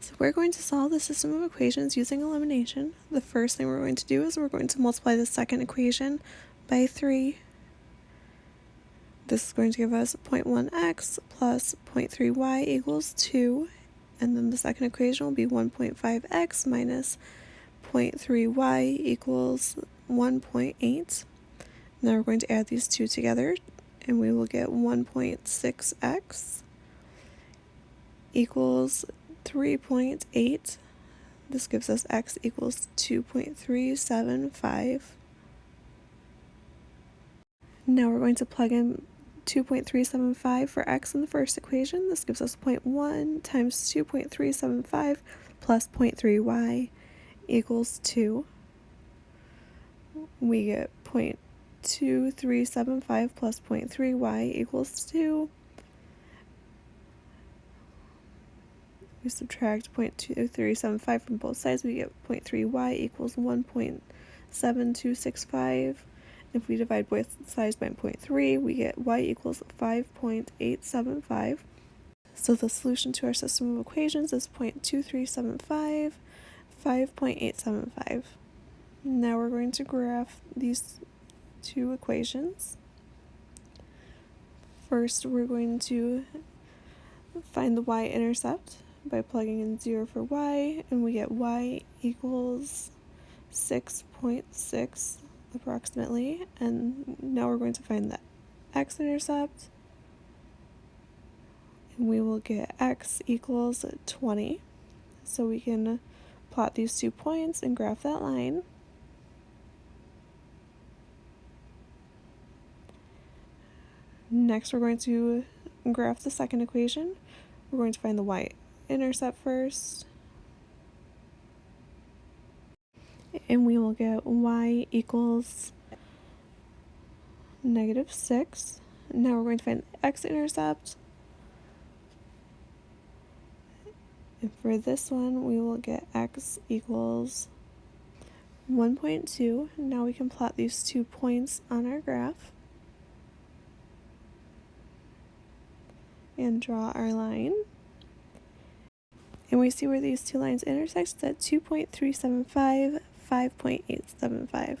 So we're going to solve the system of equations using elimination. The first thing we're going to do is we're going to multiply the second equation by 3. This is going to give us 0.1x plus 0.3y equals 2. And then the second equation will be 1.5x minus 0.3y equals 1.8. Now we're going to add these two together and we will get 1.6x equals 3.8. This gives us x equals 2.375. Now we're going to plug in 2.375 for x in the first equation. This gives us 0.1 times 2.375 plus 0.3y equals 2. We get 0.2375 plus 0.3y equals 2. We subtract 0.2375 from both sides, we get 0.3y equals 1.7265. If we divide both sides by 0.3, we get y equals 5.875. So the solution to our system of equations is 0.2375, 5.875. Now we're going to graph these two equations. First, we're going to find the y-intercept by plugging in 0 for y, and we get y equals 6.6 approximately. And now we're going to find the x-intercept, and we will get x equals 20. So we can plot these two points and graph that line. Next, we're going to graph the second equation. We're going to find the y intercept first. And we will get y equals negative 6. Now we're going to find the x-intercept. And for this one, we will get x equals 1.2. Now we can plot these two points on our graph. And draw our line. And we see where these two lines intersect at 2.375, 5.875.